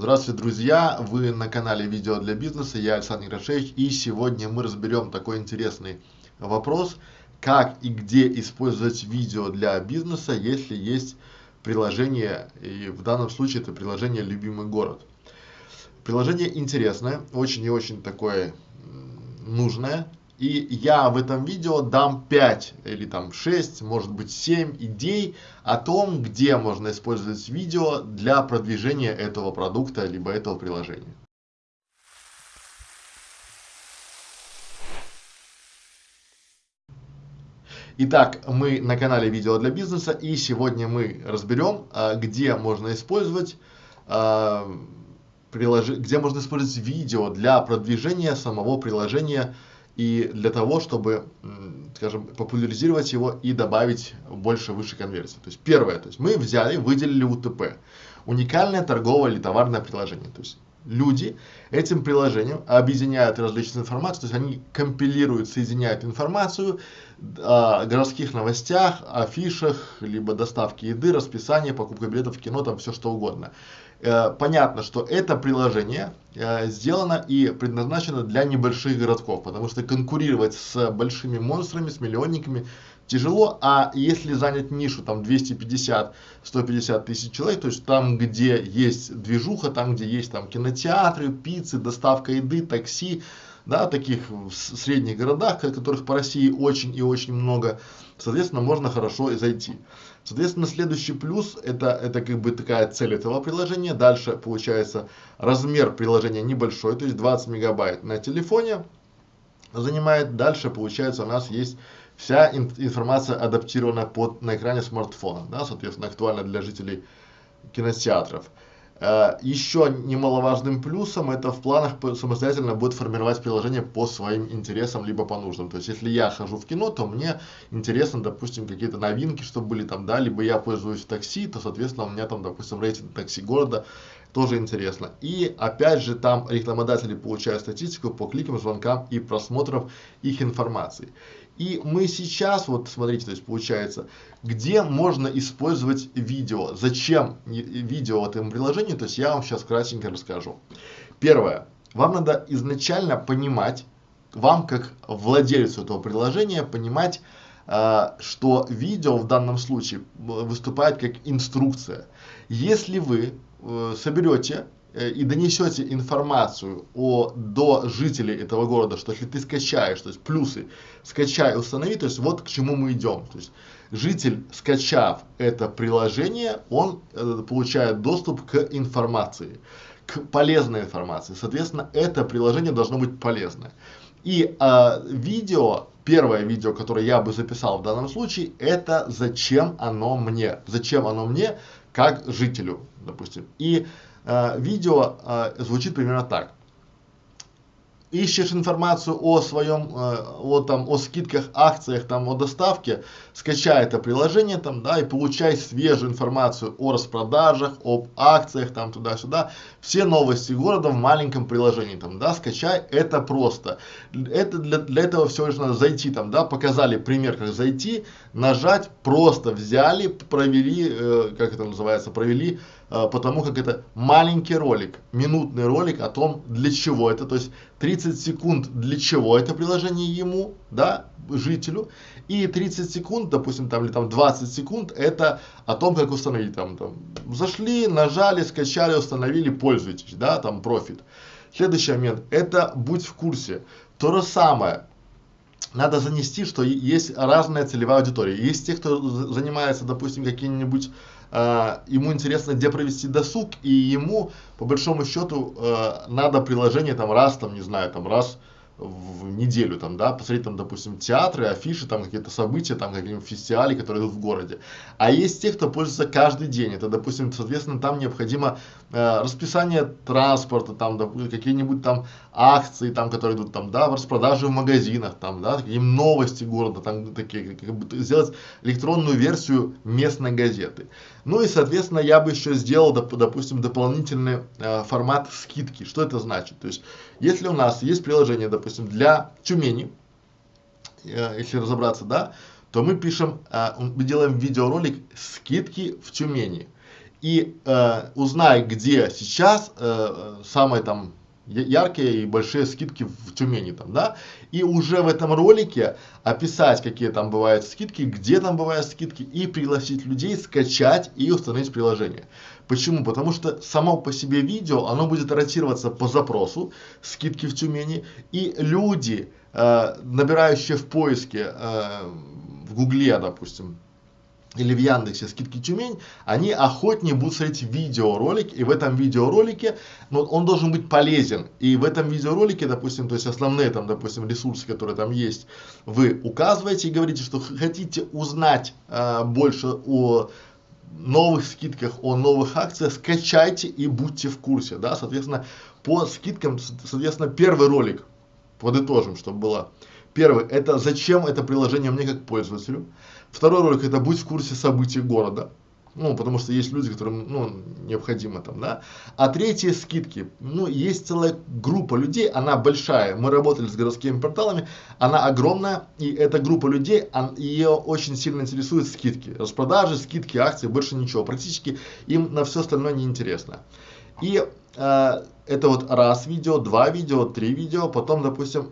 Здравствуйте, друзья! Вы на канале Видео для бизнеса, я Александр Грашевич, и сегодня мы разберем такой интересный вопрос, как и где использовать видео для бизнеса, если есть приложение, и в данном случае это приложение «Любимый город». Приложение интересное, очень и очень такое нужное, и я в этом видео дам 5 или там 6, может быть 7 идей о том, где можно использовать видео для продвижения этого продукта, либо этого приложения. Итак, мы на канале Видео для бизнеса и сегодня мы разберем, а, где можно использовать а, где можно использовать видео для продвижения самого приложения и для того, чтобы, скажем, популяризировать его и добавить больше выше конверсии. То есть первое, то есть мы взяли, выделили УТП, уникальное торговое или товарное приложение. То есть люди этим приложением объединяют различную информацию, то есть они компилируют, соединяют информацию о городских новостях, афишах, либо доставке еды, расписание, покупка билетов в кино, там все что угодно. Э, понятно, что это приложение э, сделано и предназначено для небольших городков, потому что конкурировать с большими монстрами, с миллионниками тяжело, а если занять нишу там 250-150 тысяч человек, то есть там, где есть движуха, там, где есть там кинотеатры, пиццы, доставка еды, такси, да, таких в средних городах, которых по России очень и очень много, соответственно, можно хорошо и зайти. Соответственно, следующий плюс, это, это как бы такая цель этого приложения. Дальше получается размер приложения небольшой, то есть 20 мегабайт на телефоне занимает. Дальше получается у нас есть вся информация адаптирована под, на экране смартфона, да, соответственно, актуально для жителей кинотеатров. Э, еще немаловажным плюсом это в планах самостоятельно будет формировать приложение по своим интересам, либо по нуждам. То есть, если я хожу в кино, то мне интересно, допустим, какие-то новинки, чтобы были там, да, либо я пользуюсь такси, то, соответственно, у меня там, допустим, рейтинг такси города, тоже интересно. И, опять же, там рекламодатели получают статистику по кликам, звонкам и просмотрам их информации. И мы сейчас, вот смотрите, то есть получается, где можно использовать видео, зачем видео в этом приложении, то есть я вам сейчас кратенько расскажу. Первое, вам надо изначально понимать, вам как владельцу этого приложения понимать, э, что видео в данном случае выступает как инструкция. Если вы э, соберете Э, и донесете информацию о, до жителей этого города, что если ты скачаешь, то есть плюсы, скачай, установи, то есть вот к чему мы идем. То есть житель, скачав это приложение, он э, получает доступ к информации, к полезной информации. Соответственно, это приложение должно быть полезное. И э, видео, первое видео, которое я бы записал в данном случае, это зачем оно мне, зачем оно мне как жителю, допустим. И Э, видео э, звучит примерно так. Ищешь информацию о своем, э, о, там, о скидках, акциях, там, о доставке, скачай это приложение там, да, и получай свежую информацию о распродажах, об акциях, там, туда-сюда. Все новости города в маленьком приложении, там, да, скачай, это просто. Это для, для этого всего лишь надо зайти, там, да, показали пример, как зайти, нажать, просто взяли, провели, э, как это называется, провели потому как это маленький ролик, минутный ролик о том, для чего это, то есть 30 секунд для чего это приложение ему, да, жителю, и 30 секунд, допустим, там или там 20 секунд, это о том, как установить, там, там, зашли, нажали, скачали, установили, пользуйтесь, да, там, профит. Следующий момент, это будь в курсе, то же самое, надо занести, что есть разная целевая аудитория. Есть те, кто занимается, допустим, какими-нибудь э, ему интересно, где провести досуг, и ему, по большому счету, э, надо приложение там раз, там, не знаю, там раз в неделю, там, да, посмотреть, там, допустим, театры, афиши, там, какие-то события, там, какие-нибудь фестивали, которые идут в городе. А есть те, кто пользуется каждый день, это, допустим, соответственно, там необходимо э, расписание транспорта, там, какие-нибудь там акции, там, которые идут, там, да, в распродаже в магазинах, там, да, какие новости города, там, такие, как бы, сделать электронную версию местной газеты. Ну и, соответственно, я бы еще сделал, доп, допустим, дополнительный э, формат скидки. Что это значит? То есть, если у нас есть приложение, допустим, для Тюмени, э, если разобраться, да, то мы пишем, э, мы делаем видеоролик скидки в Тюмени. и э, узнай, где сейчас э, самые там яркие и большие скидки в Тюмени там, да, и уже в этом ролике описать, какие там бывают скидки, где там бывают скидки, и пригласить людей скачать и установить приложение. Почему? Потому что само по себе видео, оно будет ротироваться по запросу, скидки в Тюмени, и люди, э, набирающие в поиске, э, в Гугле, допустим, или в Яндексе скидки Тюмень, они охотнее будут смотреть видеоролик, и в этом видеоролике, ну, он должен быть полезен, и в этом видеоролике, допустим, то есть основные там, допустим, ресурсы, которые там есть, вы указываете и говорите, что хотите узнать э, больше о новых скидках, о новых акциях, скачайте и будьте в курсе, да, соответственно, по скидкам, соответственно, первый ролик, подытожим, чтобы было, первый, это зачем это приложение мне как пользователю, Второй ролик это будь в курсе событий города. Ну, потому что есть люди, которым, ну, необходимо там, да. А третье скидки. Ну, есть целая группа людей, она большая. Мы работали с городскими порталами, она огромная, и эта группа людей, он, ее очень сильно интересуют скидки. Распродажи, скидки, акции, больше ничего. Практически им на все остальное не интересно. И э, это вот раз видео, два видео, три видео, потом, допустим,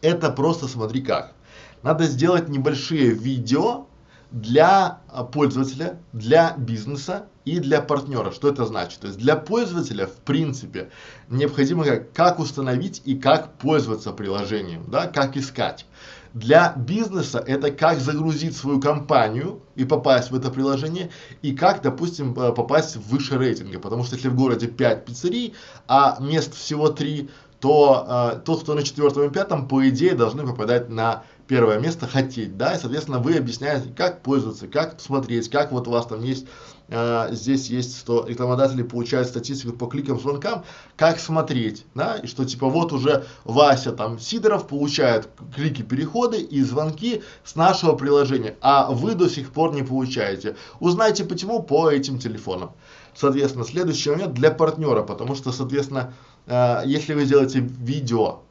это просто смотри как надо сделать небольшие видео для а, пользователя, для бизнеса и для партнера. Что это значит? То есть для пользователя, в принципе, необходимо как, как установить и как пользоваться приложением, да, как искать. Для бизнеса это как загрузить свою компанию и попасть в это приложение, и как, допустим, попасть выше рейтинга. Потому что если в городе 5 пиццерий, а мест всего 3, то э, тот, кто на четвертом и пятом, по идее, должны попадать на первое место хотеть, да, и, соответственно, вы объясняете, как пользоваться, как смотреть, как вот у вас там есть, э, здесь есть, что рекламодатели получают статистику по кликам, звонкам, как смотреть, да, и что типа вот уже Вася там Сидоров получает клики, переходы и звонки с нашего приложения, а вы до сих пор не получаете. Узнайте почему по этим телефонам. Соответственно, следующий момент для партнера, потому что, соответственно, э, если вы сделаете видео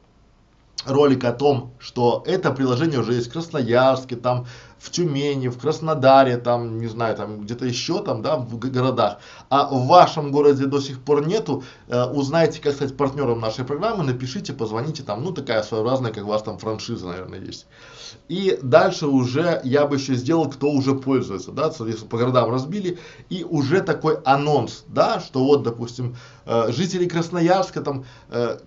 ролик о том, что это приложение уже есть в Красноярске, там в Тюмени, в Краснодаре, там, не знаю, там где-то еще там, да, в городах, а в вашем городе до сих пор нету, э, узнаете, как стать партнером нашей программы, напишите, позвоните, там, ну, такая своеобразная, как у вас там франшиза, наверное, есть. И дальше уже я бы еще сделал, кто уже пользуется, да, соответственно, по городам разбили, и уже такой анонс, да, что вот, допустим, э, жители Красноярска там э,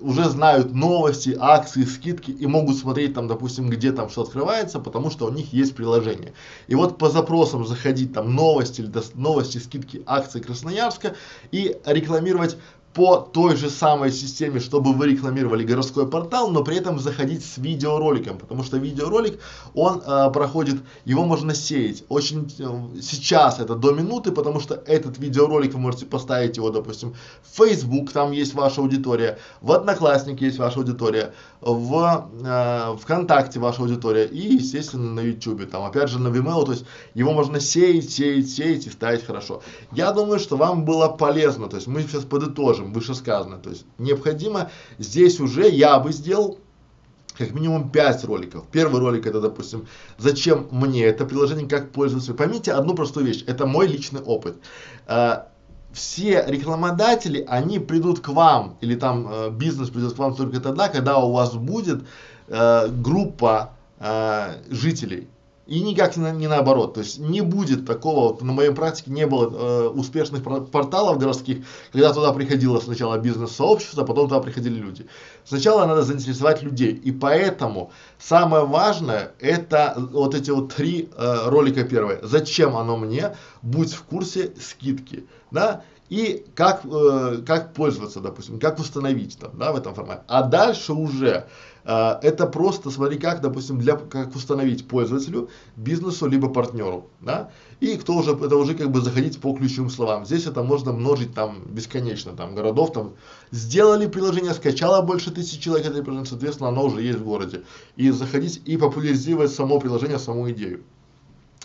уже знают новости, акции, скидки и могут смотреть там, допустим, где там что открывается, потому что у них есть приложение. И вот по запросам заходить там новости, новости, скидки, акции Красноярска и рекламировать по той же самой системе, чтобы вы рекламировали городской портал, но при этом заходить с видеороликом, потому что видеоролик, он э, проходит, его можно сеять. Очень э, сейчас это до минуты, потому что этот видеоролик вы можете поставить его, допустим, в Facebook, там есть ваша аудитория, в Одноклассники есть ваша аудитория, в э, ВКонтакте ваша аудитория и, естественно, на YouTube, там, опять же, на Vimeo, то есть его можно сеять, сеять, сеять и ставить хорошо. Я думаю, что вам было полезно, то есть мы сейчас подытожим чем вышесказано. То есть необходимо здесь уже я бы сделал как минимум 5 роликов. Первый ролик это, допустим, зачем мне это приложение, как пользоваться. Поймите одну простую вещь, это мой личный опыт. А, все рекламодатели, они придут к вам, или там э, бизнес придет к вам только тогда, когда у вас будет э, группа э, жителей. И никак не, не наоборот. То есть не будет такого, вот на моей практике не было э, успешных порталов городских, когда туда приходило сначала бизнес-сообщество, а потом туда приходили люди. Сначала надо заинтересовать людей. И поэтому самое важное это вот эти вот три э, ролика первые. Зачем оно мне? Будь в курсе скидки. Да? И как, э, как пользоваться, допустим, как установить там, да, в этом формате. А дальше уже э, это просто, смотри, как, допустим, для, как установить пользователю, бизнесу, либо партнеру, да, и кто уже, это уже как бы заходить по ключевым словам. Здесь это можно множить там бесконечно, там, городов, там, сделали приложение, скачало больше тысячи человек это приложение, соответственно, оно уже есть в городе. И заходить и популяризировать само приложение, саму идею.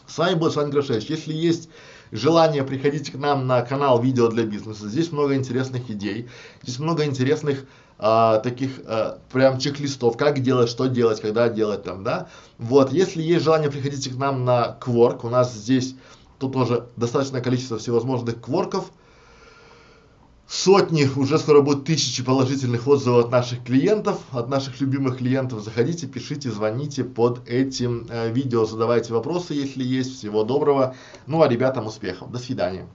С вами был Саня Грошевич. Если есть желание, приходите к нам на канал видео для бизнеса. Здесь много интересных идей, здесь много интересных а, таких а, прям чек-листов, как делать, что делать, когда делать там, да. Вот, если есть желание, приходите к нам на Quark, у нас здесь Тут тоже достаточное количество всевозможных кворков, сотни, уже скоро будет тысячи положительных отзывов от наших клиентов, от наших любимых клиентов. Заходите, пишите, звоните под этим э, видео, задавайте вопросы, если есть. Всего доброго. Ну а ребятам успехов. До свидания.